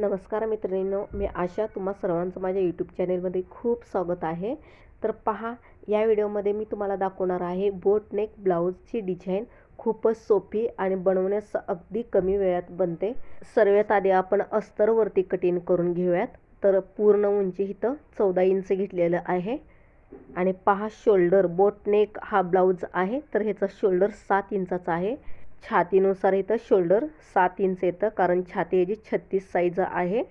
नमस्कार मैत्रिणींनो मी आशा तुम्हा सर्वांचं माझ्या यूट्यूब चॅनेलमध्ये खूप स्वागत आहे. तर पहा या व्हिडिओमध्ये मी तुम्हाला दाखवणार आहे बोट नेक ब्लाऊजची डिझाईन खूपच सोपी आणि बनवण्यास अगदी कमी वेळात बनते. सर्वात आधी आपण अस्तरवरती कटिंग करून घेऊयात. तर पूर्ण उंची इथं चौदा इंच घेतलेलं आहे. आणि पहा शोल्डर बोट नेक हा ब्लाऊज आहे. तर ह्याचा शोल्डर सात इंचाचा आहे. छातीनुसार इथं शोल्डर सात इंच येतं कारण छाती याची छत्तीस साईज आहे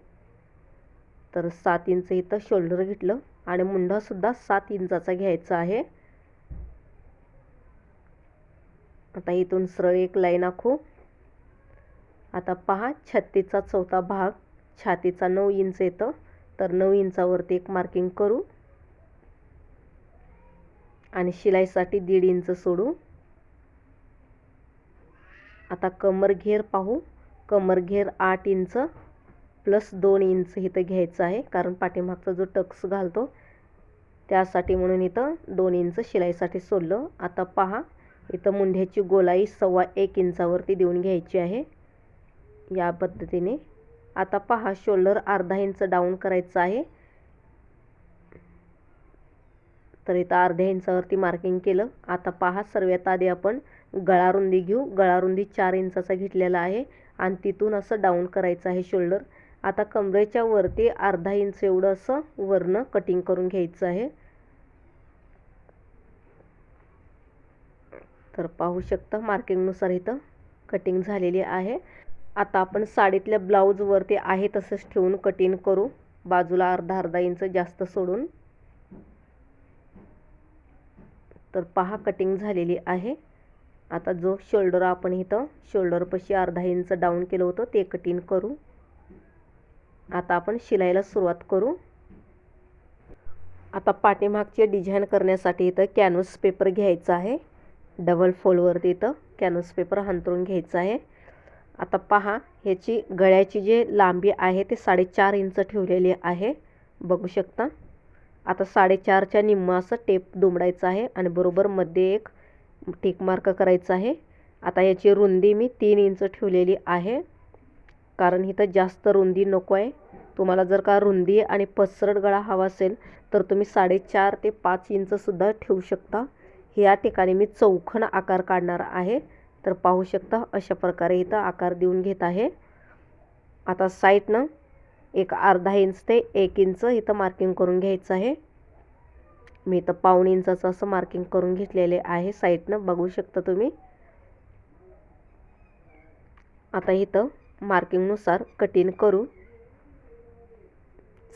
तर सात इंच इथं शोल्डर घेतलं आणि मुंडासुद्धा सात इंचाचा घ्यायचा आहे. आता इथून सरळ एक लाईन आखू. आता पहा छत्तीसचा चौथा भाग छातीचा नऊ इंच येतं तर नऊ इंचावरती एक मार्किंग करू. आणि शिलाईसाठी दीड इंच सोडू. आता कमर घेर पाहू. कमर घेर आठ इंच प्लस दोन इंच इथं घ्यायचं आहे कारण पाठीमागचा जो टक्स घालतो त्यासाठी म्हणून इथं दोन इंच शिलाईसाठी सोडलं. आता पहा इथं मुंढ्याची गोलाई सव्वा एक इंचावरती देऊन घ्यायची आहे या पद्धतीने. आता पहा शोल्डर अर्धा इंच डाऊन करायचं आहे. तर इथं अर्ध्या इंचावरती मार्किंग केलं. आता पहा सर्वात आधी आपण गळारुंदी घेऊ. गळारुंदी चार इंचाचा घेतलेला आहे. आणि तिथून असं डाऊन करायचं आहे शोल्डर आता कमरेच्या वरती अर्धा इंच एवढं असं वरनं कटिंग करून घ्यायचं आहे. तर पाहू शकता मार्किंगनुसार इथं कटिंग झालेली आहे. आता आपण साडीतल्या ब्लाऊजवरती आहे तसंच ठेवून कटिंग करू. बाजूला अर्धा अर्धा इंच जास्त सोडून. तर पहा कटिंग झालेली आहे. आता जो शोल्डर आपण इथं शोल्डरपाशी अर्धा इंच डाऊन केलं होतं ते कटिंग करू. आता आपण शिलाईला सुरुवात करू. आता पाठीमागचे डिझाईन करण्यासाठी इथं कॅनव्हस पेपर घ्यायचा आहे. डबल फोल्डवरती इथं कॅनव्हस पेपर हंतरून घ्यायचा आहे. आता पहा ह्याची गळ्याची जे लांबी आहे ते साडेचार इंच ठेवलेली आहे. बघू शकता. आता साडेचारच्या निम्म असं टेप दुमडायचं आहे आणि बरोबर मध्ये एक टिक मार्क करायचं आहे. आता याची रुंदी मी तीन इंच ठेवलेली आहे. कारण इथं जास्त रुंदी नको आहे. तुम्हाला जर का रुंदी आणि पसरट गळा हवा असेल तर तुम्ही साडेचार ते पाच इंचसुद्धा ठेवू शकता. या ठिकाणी मी चौखण आकार काढणार आहे. तर पाहू शकता अशा प्रकारे इथं आकार देऊन घेत आहे. आता साईडनं एक अर्धा इंच ते एक इंच इथं मार्किंग करून घ्यायचं आहे. मी तर पाऊण इंचाचं असं मार्किंग करून घेतलेले आहे. साईडनं बघू शकता तुम्ही. आता इथं मार्किंगनुसार कटिंग करू.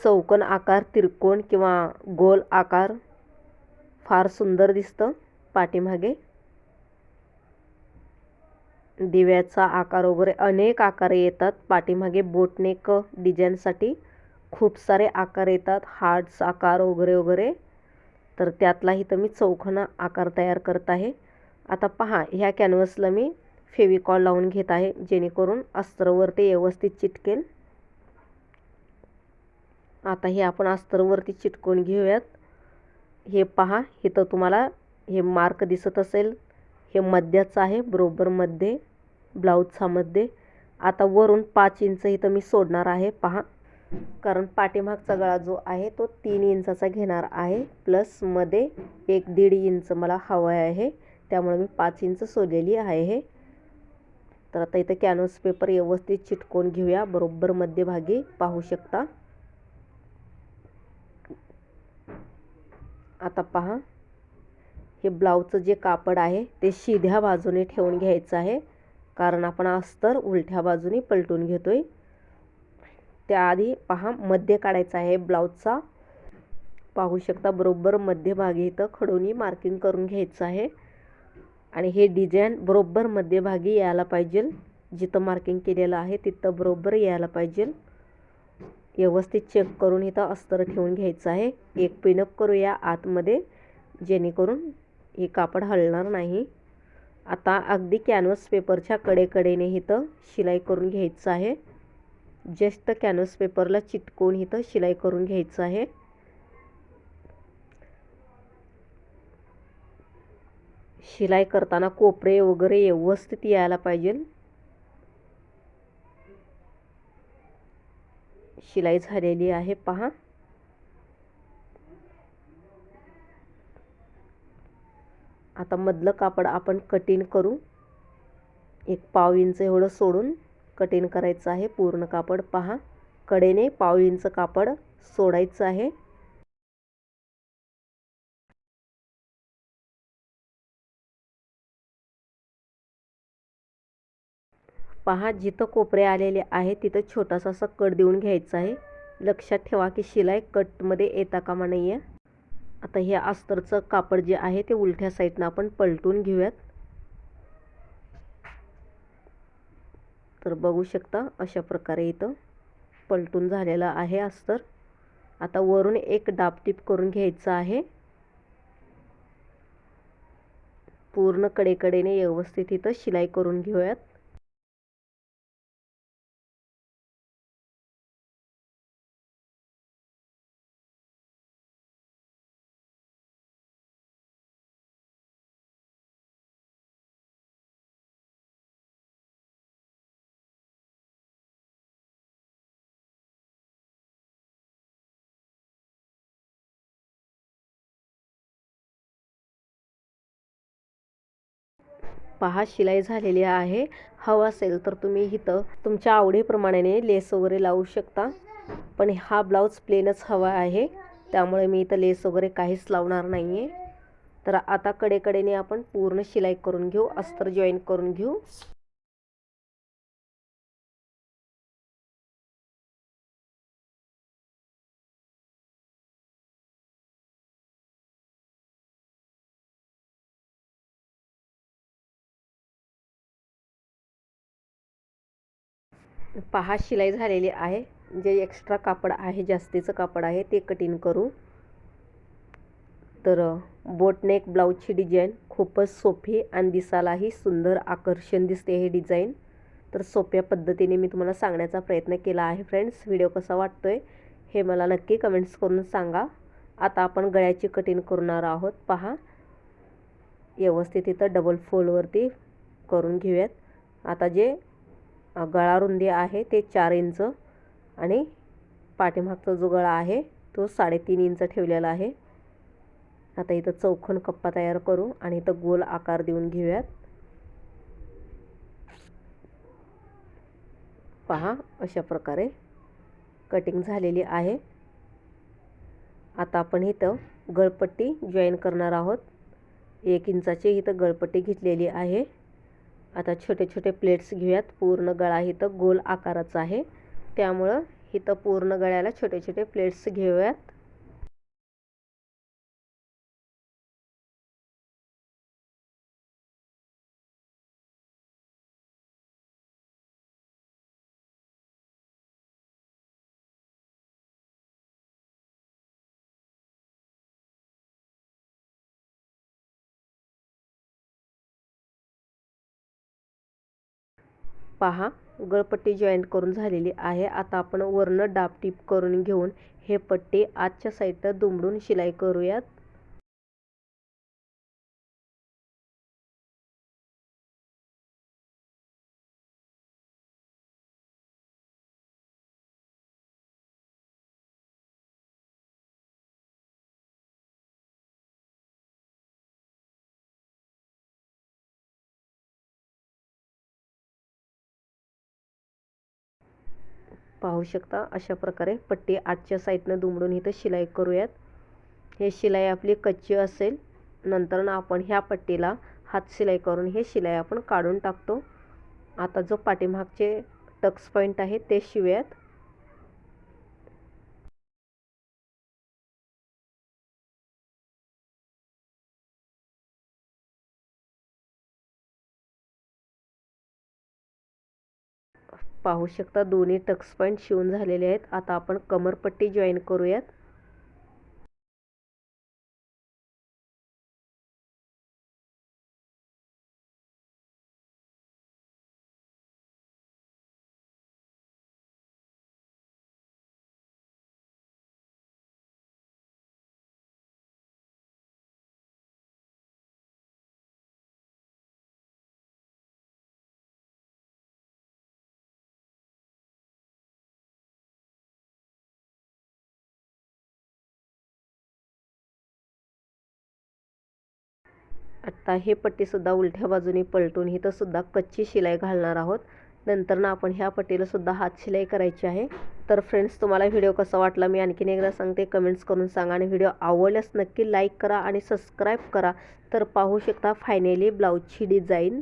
चौकोन आकार तिरकोण किंवा गोल आकार फार सुंदर दिसतं पाठीमागे. दिव्याचा आकार वगैरे अनेक आकार येतात पाठीमागे. बोटनेक डिझाईनसाठी खूप सारे आकार येतात. हार्ट्स आकार वगैरे वगैरे. तर त्यातला इथं मी चौखना आकार तयार करत आहे. आता पहा ह्या कॅनव्हसला मी फेविकॉल लावून घेत आहे जेणेकरून अस्तरवरती व्यवस्थित चिटकेल. आता हे आपण अस्तरवरती चिटकून घेऊयात. हे पहा इथं तुम्हाला हे मार्क दिसत असेल. हे मध्याचं आहे बरोबर मध्ये. ब्लाऊजचा मध्ये. आता वरून पाच इंच इथं मी सोडणार आहे पहा. कारण पाठीमागचा गळा जो आहे तो तीन इंचाचा घेणार आहे. प्लसमध्ये एक दीड इंच मला हवं आहे. त्यामुळे मी पाच इंच सोडलेली आहे. तर आता इथं कॅनव्हस पेपर व्यवस्थित चिटकवून घेऊया. बरोबर मध्यभागी पाहू शकता. आता पहा. हे ब्लाऊजचं जे कापड आहे ते शिध्या बाजूने ठेवून घ्यायचं आहे. कारण आपण अस्तर उलट्या बाजूने पलटून घेतोय. त्याआधी पहा मध्य काढायचा आहे ब्लाऊजचा. पाहू शकता बरोबर मध्यभागी इथं खडोनी मार्किंग करून घ्यायचं आहे. आणि हे डिझाईन बरोबर मध्यभागी यायला पाहिजे. जिथं मार्किंग केलेलं आहे तिथं बरोबर यायला पाहिजे. व्यवस्थित चेक करून इथं अस्तर ठेवून घ्यायचं आहे. एक पिनअप करूया आतमध्ये जेणेकरून हे कापड हलणार नाही. आता अगदी कॅनव्हस पेपरच्या कडेकडेने इथं शिलाई करून घ्यायचं आहे. जस्ट कॅनव्हस पेपरला चिटकवून इथं शिलाई करून घ्यायचं आहे. शिलाई करताना कोपरे वगैरे व्यवस्थित यायला पाहिजे. शिलाई झालेली आहे पहा. आता मधलं कापड आपण कटिंग करू. एक पाव इंच एवढं सोडून. कटिंग करायचं आहे. पूर्ण कापड पहा. कडेने पाव इंच कापड सोडायचं आहे. पहा जिथं कोपरे आलेले आहे तिथं छोटासा असा कट देऊन घ्यायचा आहे. लक्षात ठेवा की शिलाई कटमध्ये येता कामा नाही आहे आता हे अस्तरचं कापड जे आहे ते उलट्या साईडनं आपण पलटून घेऊयात. तर बघू शकता अशा प्रकारे इथं पलटून झालेलं आहे अस्तर. आता वरून एक डापटीप करून घ्यायचं आहे. पूर्ण कडेकडेने व्यवस्थित इथं शिलाई करून घेऊयात. पहा शिलाई झालेली आहे. हवा असेल तर तुम्ही इथं तुमच्या आवडीप्रमाणे लेस वगैरे लावू शकता. पण हा ब्लाऊज प्लेनच हवा आहे. त्यामुळे मी इथं लेस वगैरे काहीच लावणार नाही आहे तर आता कडेकडेने आपण पूर्ण शिलाई करून घेऊ. अस्तर जॉईन करून घेऊ. पहा शिलाई झालेली आहे. जे एक्स्ट्रा कापड आहे जास्तीचं कापड आहे ते कटिंग करू. तर बोटनेक ब्लाऊजची डिझाईन खूपच सोपी आणि दिसायलाही सुंदर आकर्षण दिसते हे डिझाईन तर सोप्या पद्धतीने मी तुम्हाला सांगण्याचा प्रयत्न केला आहे फ्रेंड्स व्हिडिओ कसा वाटतो आहे हे मला नक्की कमेंट्स करून सांगा. आता आपण गळ्याची कटिंग करणार आहोत. पहा व्यवस्थित इथं डबल फोल्डवरती करून घेऊयात. आता जे गळा रुंदी आहे ते चार इंच आणि पाठीमागचा जो गळा आहे तो साडेतीन इंच ठेवलेला आहे. आता इथं चौखन कप्पा तयार करू आणि इथं गोल आकार देऊन घेऊयात. पहा अशा प्रकारे कटिंग झालेली आहे. आता आपण इथं गळपट्टी जॉईन करणार आहोत. एक इंचाची इथं गळपट्टी घेतलेली आहे. आता छोटे छोटे प्लेट्स घेऊयात. पूर्ण गळा इथं गोल आकाराचा आहे. त्यामुळं इथं पूर्ण गळ्याला छोटे छोटे प्लेट्स घेऊयात. पहा. गळपट्टी जॉईंट करून झालेली आहे. आता आपण वरनं डाब टीप करून घेऊन हे पट्टी आजच्या साईडनं दुमडून शिलाई करूयात. पाहू शकता. अशा प्रकारे पट्टी आजच्या साईडनं दुमडून इथं शिलाई करूयात. हे शिलाई आपली कच्ची असेल. नंतर ना आपण ह्या पट्टीला हात शिलाई करून हे शिलाई आपण काढून टाकतो. आता जो पाठीमागचे टक्स पॉईंट आहे ते शिवूयात. पाहू शकता. दोन्ही टक्स पॉईंट शिवून झालेले आहेत. आता आपण कमरपट्टी जॉईन करूयात. आत्ता हे पट्टीसुद्धा उलट्या बाजूने पलटून इथंसुद्धा कच्ची शिलाई घालणार आहोत. नंतर ना आपण ह्या पट्टीलासुद्धा हात शिलाई करायची आहे. तर फ्रेंड्स तुम्हाला व्हिडिओ कसा वाटला मी आणखीन एकदा सांगते. कमेंट्स करून सांगा आणि व्हिडिओ आवडल्यास नक्की लाईक करा आणि सबस्क्राईब करा. तर पाहू शकता फायनली ब्लाऊजची डिझाईन